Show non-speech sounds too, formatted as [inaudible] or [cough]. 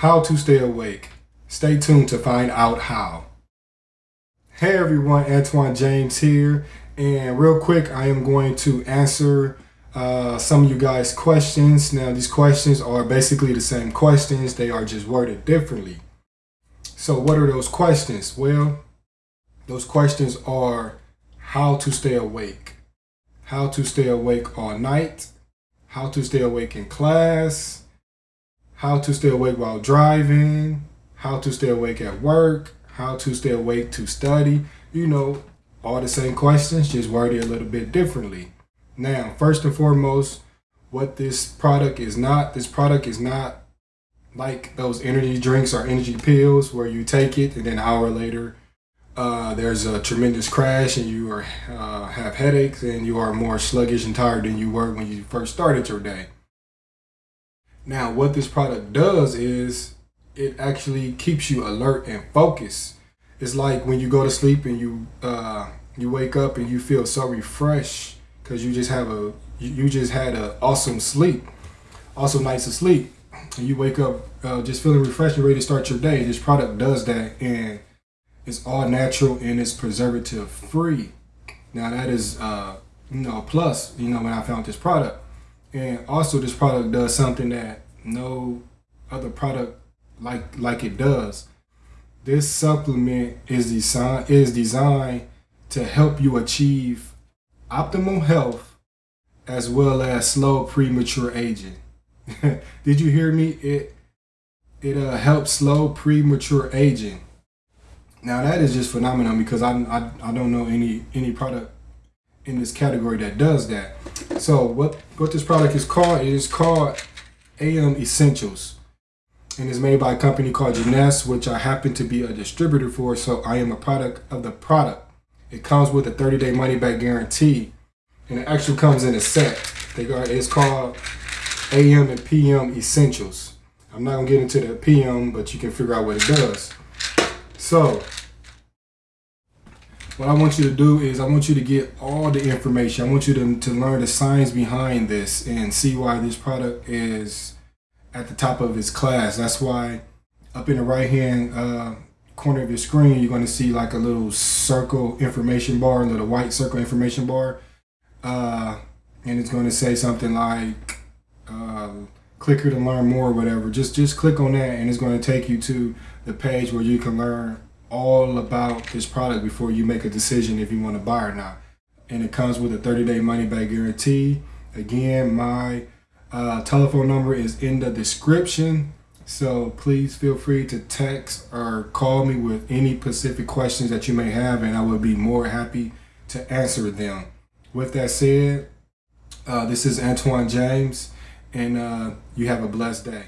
How to stay awake. Stay tuned to find out how. Hey everyone, Antoine James here. And real quick, I am going to answer uh, some of you guys' questions. Now, these questions are basically the same questions. They are just worded differently. So what are those questions? Well, those questions are how to stay awake, how to stay awake all night, how to stay awake in class, how to stay awake while driving, how to stay awake at work, how to stay awake to study. You know, all the same questions, just worded a little bit differently. Now, first and foremost, what this product is not, this product is not like those energy drinks or energy pills where you take it and then an hour later uh, there's a tremendous crash and you are uh, have headaches and you are more sluggish and tired than you were when you first started your day. Now, what this product does is it actually keeps you alert and focused. It's like when you go to sleep and you uh, you wake up and you feel so refreshed because you just have a you just had an awesome sleep, awesome nights of sleep. And you wake up uh, just feeling refreshed and ready to start your day. This product does that, and it's all natural and it's preservative free. Now that is uh, you know a plus. You know when I found this product. And also this product does something that no other product like like it does. This supplement is designed is designed to help you achieve optimal health as well as slow premature aging. [laughs] Did you hear me? It it uh, helps slow premature aging. Now that is just phenomenal because I, I I don't know any any product in this category that does that. So what, what this product is called, it is called AM Essentials. And it's made by a company called Jeunesse, which I happen to be a distributor for, so I am a product of the product. It comes with a 30-day money-back guarantee, and it actually comes in a set. They got, it's called AM and PM Essentials. I'm not gonna get into the PM, but you can figure out what it does. So what I want you to do is I want you to get all the information. I want you to, to learn the science behind this and see why this product is at the top of its class. That's why up in the right hand uh, corner of your screen, you're going to see like a little circle information bar, a little white circle information bar. Uh, and it's going to say something like uh, click here to learn more or whatever. Just, just click on that and it's going to take you to the page where you can learn all about this product before you make a decision if you want to buy or not. And it comes with a 30-day money-back guarantee. Again, my uh, telephone number is in the description. So please feel free to text or call me with any specific questions that you may have and I will be more happy to answer them. With that said, uh, this is Antoine James and uh, you have a blessed day.